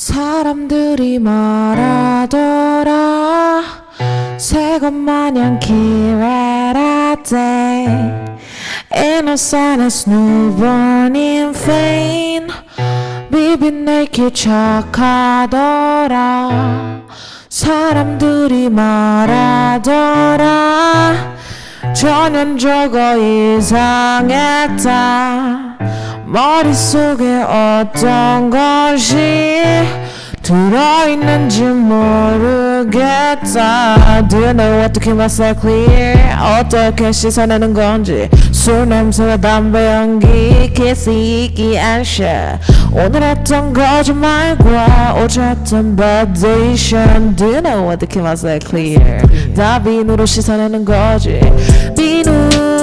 사람들이 말하더라. 새것 마냥 기회라대. Innocent as newborn in vain. 비빈 내게 착하더라. 사람들이 말하더라. 전형적어 이상했다. 머릿속에 어떤 것이 들어있는지 모르겠다 Do you know keep myself clear 어떻게 씻어내는 건지 술 냄새와 담배 연기 키스 이기 안셔 오늘 했던 거짓말과 어제 했던 validation Do you know keep myself clear 다 비누로 씻어내는 거지 비누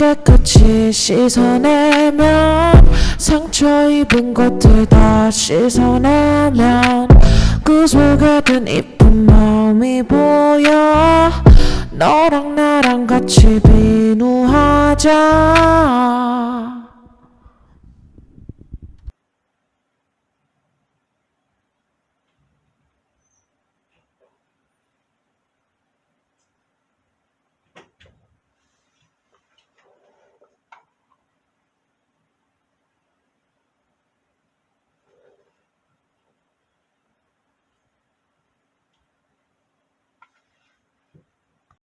깨끗이 씻어내면 상처 입은 것들 다 씻어내면 그 속에 든 이쁜 마음이 보여. 너랑 나랑 같이 비누하자